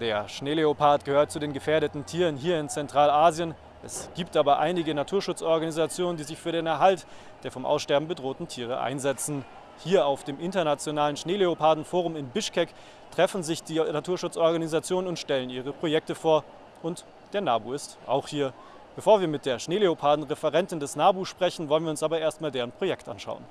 Der Schneeleopard gehört zu den gefährdeten Tieren hier in Zentralasien. Es gibt aber einige Naturschutzorganisationen, die sich für den Erhalt der vom Aussterben bedrohten Tiere einsetzen. Hier auf dem Internationalen Schneeleopardenforum in Bischkek treffen sich die Naturschutzorganisationen und stellen ihre Projekte vor. Und der NABU ist auch hier. Bevor wir mit der Schneeleoparden-Referentin des NABU sprechen, wollen wir uns aber erstmal deren Projekt anschauen.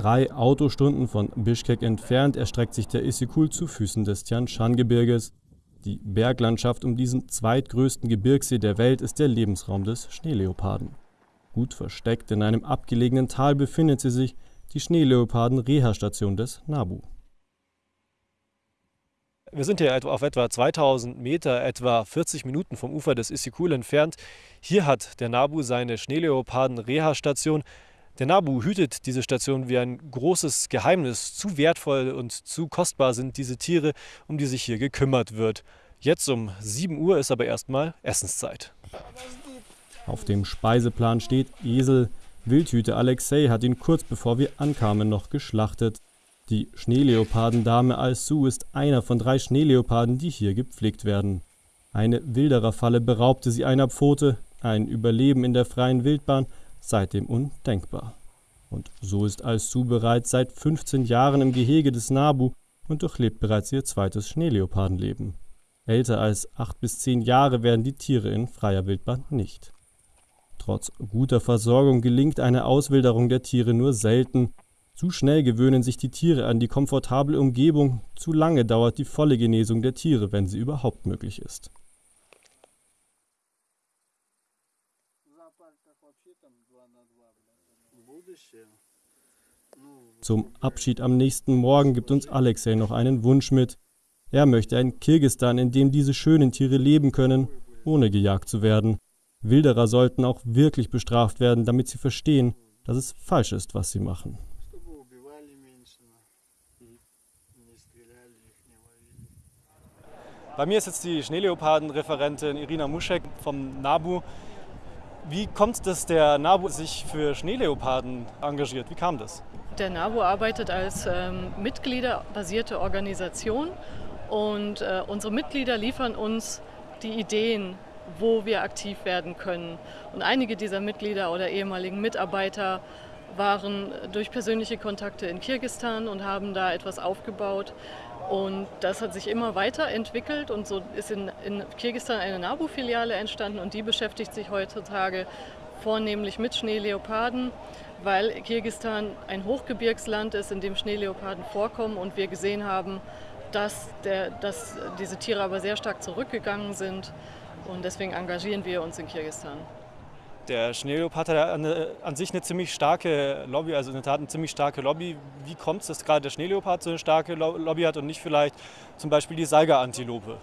Drei Autostunden von Bischkek entfernt erstreckt sich der Issyk-Kul zu Füßen des Tian Shan-Gebirges. Die Berglandschaft um diesen zweitgrößten Gebirgssee der Welt ist der Lebensraum des Schneeleoparden. Gut versteckt in einem abgelegenen Tal befindet sie sich, die Schneeleoparden-Reha-Station des NABU. Wir sind hier auf etwa 2000 Meter, etwa 40 Minuten vom Ufer des Issyk-Kul entfernt. Hier hat der NABU seine Schneeleoparden-Reha-Station. Der NABU hütet diese Station wie ein großes Geheimnis. Zu wertvoll und zu kostbar sind diese Tiere, um die sich hier gekümmert wird. Jetzt um 7 Uhr ist aber erstmal Essenszeit. Auf dem Speiseplan steht Esel. Wildhüter Alexei hat ihn kurz bevor wir ankamen noch geschlachtet. Die Schneeleopardendame Alsu ist einer von drei Schneeleoparden, die hier gepflegt werden. Eine Wildererfalle beraubte sie einer Pfote, ein Überleben in der freien Wildbahn seitdem undenkbar. Und so ist Alsu bereits seit 15 Jahren im Gehege des Nabu und durchlebt bereits ihr zweites Schneeleopardenleben. Älter als acht bis zehn Jahre werden die Tiere in freier Wildbahn nicht. Trotz guter Versorgung gelingt eine Auswilderung der Tiere nur selten. Zu schnell gewöhnen sich die Tiere an die komfortable Umgebung, zu lange dauert die volle Genesung der Tiere, wenn sie überhaupt möglich ist. Zum Abschied am nächsten Morgen gibt uns Alexei noch einen Wunsch mit. Er möchte ein Kirgistan, in dem diese schönen Tiere leben können, ohne gejagt zu werden. Wilderer sollten auch wirklich bestraft werden, damit sie verstehen, dass es falsch ist, was sie machen. Bei mir ist jetzt die Schneeleoparden-Referentin Irina Muschek vom NABU. Wie kommt es, dass der NABU sich für Schneeleoparden engagiert? Wie kam das? Der NABU arbeitet als ähm, mitgliederbasierte Organisation und äh, unsere Mitglieder liefern uns die Ideen, wo wir aktiv werden können. Und einige dieser Mitglieder oder ehemaligen Mitarbeiter waren durch persönliche Kontakte in Kirgistan und haben da etwas aufgebaut. Und das hat sich immer weiterentwickelt und so ist in, in Kirgistan eine NABU-Filiale entstanden und die beschäftigt sich heutzutage vornehmlich mit Schneeleoparden, weil Kirgistan ein Hochgebirgsland ist, in dem Schneeleoparden vorkommen und wir gesehen haben, dass, der, dass diese Tiere aber sehr stark zurückgegangen sind und deswegen engagieren wir uns in Kirgistan. Der Schneeleopard hat an, an, sich eine ziemlich starke Lobby, also in der Tat eine ziemlich starke Lobby. Wie kommt es, dass gerade der Schneeleopard so eine starke Lobby hat und nicht vielleicht zum Beispiel die Saiga-Antilope?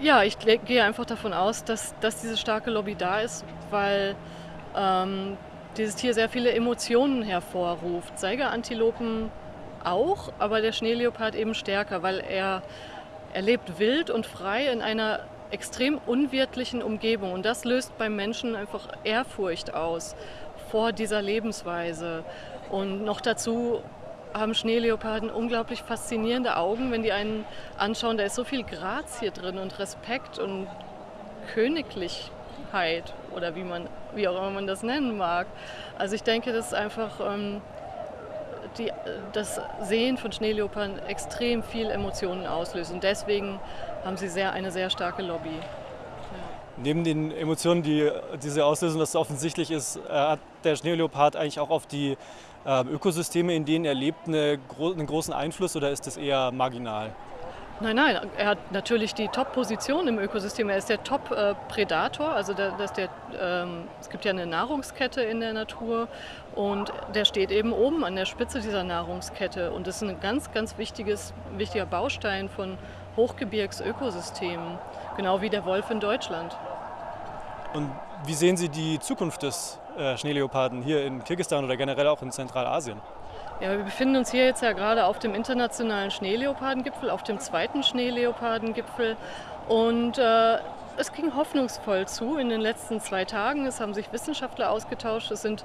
Ja, ich gehe einfach davon aus, dass, dass diese starke Lobby da ist, weil ähm, dieses Tier sehr viele Emotionen hervorruft. Saiga-Antilopen auch, aber der Schneeleopard eben stärker, weil er, er lebt wild und frei in einer extrem unwirtlichen Umgebung. Und das löst beim Menschen einfach Ehrfurcht aus vor dieser Lebensweise. Und noch dazu haben Schneeleoparden unglaublich faszinierende Augen, wenn die einen anschauen. Da ist so viel Grazie drin und Respekt und Königlichkeit oder wie, man, wie auch immer man das nennen mag. Also ich denke, das ist einfach ähm, die, das Sehen von Schneeleoparden extrem viel Emotionen auslöst. Und deswegen haben sie sehr, eine sehr starke Lobby. Ja. Neben den Emotionen, die diese auslösen, was offensichtlich ist, äh, hat der Schneeleopard eigentlich auch auf die äh, Ökosysteme, in denen er lebt, eine, einen großen Einfluss oder ist das eher marginal? Nein, nein, er hat natürlich die Top-Position im Ökosystem. Er ist der Top-Predator, also der, der, ähm, es gibt ja eine Nahrungskette in der Natur und der steht eben oben an der Spitze dieser Nahrungskette und das ist ein ganz, ganz wichtiges, wichtiger Baustein von Hochgebirgsökosystemen, genau wie der Wolf in Deutschland. Und wie sehen Sie die Zukunft des äh, Schneeleoparden hier in Kirgisistan oder generell auch in Zentralasien? Ja, wir befinden uns hier jetzt ja gerade auf dem internationalen Schneeleopardengipfel, auf dem zweiten Schneeleopardengipfel. Und äh, Es ging hoffnungsvoll zu in den letzten zwei Tagen. Es haben sich Wissenschaftler ausgetauscht. Es sind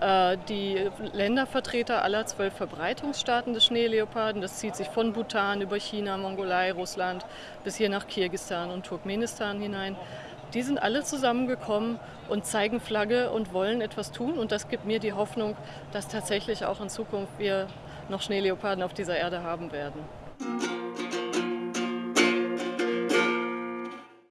äh, die Ländervertreter aller zwölf Verbreitungsstaaten des Schneeleoparden. Das zieht sich von Bhutan über China, Mongolei, Russland bis hier nach Kirgisistan und Turkmenistan hinein. Die sind alle zusammengekommen und zeigen Flagge und wollen etwas tun. Und das gibt mir die Hoffnung, dass tatsächlich auch in Zukunft wir noch Schneeleoparden auf dieser Erde haben werden.